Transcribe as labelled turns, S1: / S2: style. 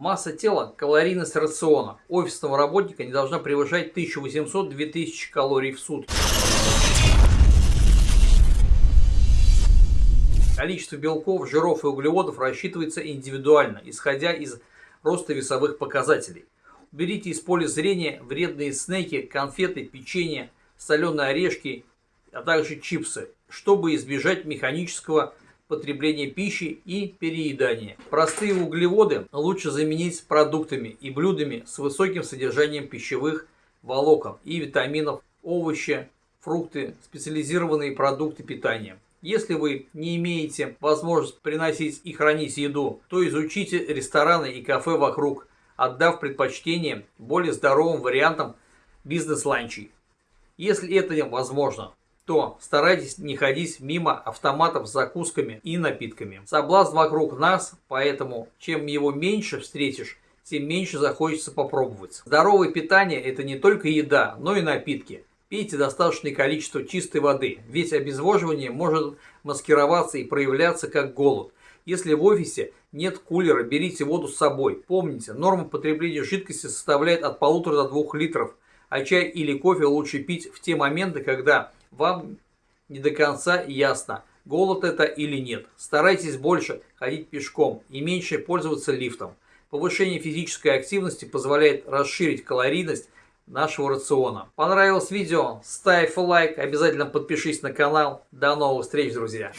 S1: Масса тела – калорийность рациона. Офисного работника не должна превышать 1800-2000 калорий в сутки. Количество белков, жиров и углеводов рассчитывается индивидуально, исходя из роста весовых показателей. Уберите из поля зрения вредные снеки, конфеты, печенье, соленые орешки, а также чипсы, чтобы избежать механического потребления пищи и переедания. Простые углеводы лучше заменить продуктами и блюдами с высоким содержанием пищевых волокон и витаминов, овощи, фрукты, специализированные продукты питания. Если вы не имеете возможность приносить и хранить еду, то изучите рестораны и кафе вокруг, отдав предпочтение более здоровым вариантам бизнес-ланчей. Если это возможно, то старайтесь не ходить мимо автоматов с закусками и напитками. Соблазн вокруг нас, поэтому чем его меньше встретишь, тем меньше захочется попробовать. Здоровое питание – это не только еда, но и напитки. Пейте достаточное количество чистой воды, ведь обезвоживание может маскироваться и проявляться как голод. Если в офисе нет кулера, берите воду с собой. Помните, норма потребления жидкости составляет от полутора до двух литров, а чай или кофе лучше пить в те моменты, когда вам не до конца ясно, голод это или нет. Старайтесь больше ходить пешком и меньше пользоваться лифтом. Повышение физической активности позволяет расширить калорийность нашего рациона. Понравилось видео? Ставь лайк, обязательно подпишись на канал. До новых встреч, друзья!